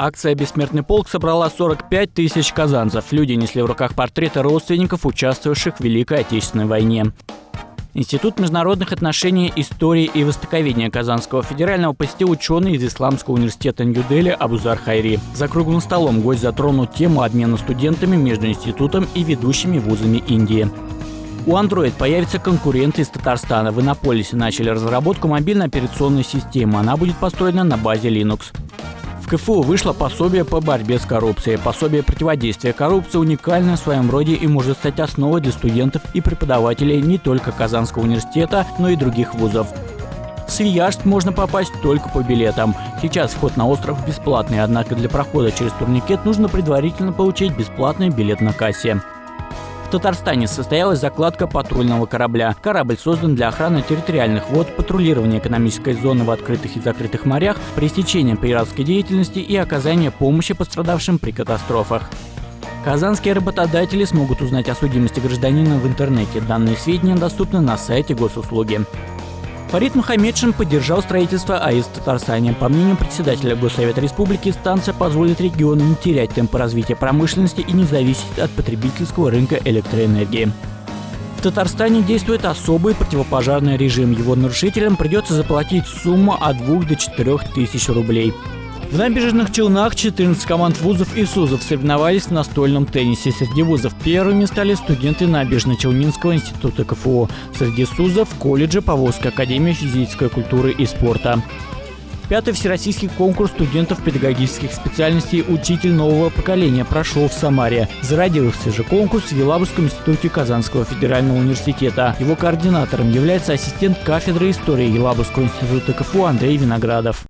Акция «Бессмертный полк» собрала 45 тысяч казанцев. Люди несли в руках портреты родственников, участвовавших в Великой Отечественной войне. Институт международных отношений, истории и востоковедения Казанского федерального посетил ученый из Исламского университета Нью-Дели Абузар Хайри. За круглым столом гость затронул тему обмена студентами между институтом и ведущими вузами Индии. У Android появится конкурент из Татарстана. В Иннополисе начали разработку мобильной операционной системы. Она будет построена на базе Linux. КФУ вышло пособие по борьбе с коррупцией. Пособие противодействия коррупции уникальное в своем роде и может стать основой для студентов и преподавателей не только Казанского университета, но и других вузов. В Свияжск можно попасть только по билетам. Сейчас вход на остров бесплатный, однако для прохода через турникет нужно предварительно получить бесплатный билет на кассе. В Татарстане состоялась закладка патрульного корабля. Корабль создан для охраны территориальных вод, патрулирования экономической зоны в открытых и закрытых морях, пресечения пиратской деятельности и оказания помощи пострадавшим при катастрофах. Казанские работодатели смогут узнать о судимости гражданина в интернете. Данные сведения доступны на сайте госуслуги. Фарид Мухаммедшин поддержал строительство АИС в Татарстане. По мнению председателя Госсовета Республики, станция позволит региону не терять темпы развития промышленности и не зависеть от потребительского рынка электроэнергии. В Татарстане действует особый противопожарный режим. Его нарушителям придется заплатить сумму от 2 до 4 тысяч рублей. В набережных Челнах 14 команд вузов и СУЗов соревновались в настольном теннисе. Среди вузов первыми стали студенты Набережно-Челнинского института КФУ. Среди СУЗов – колледжа Поволжской академии физической культуры и спорта. Пятый всероссийский конкурс студентов педагогических специальностей «Учитель нового поколения» прошел в Самаре. Зародился же конкурс в Елабужском институте Казанского федерального университета. Его координатором является ассистент кафедры истории Елабужского института КФУ Андрей Виноградов.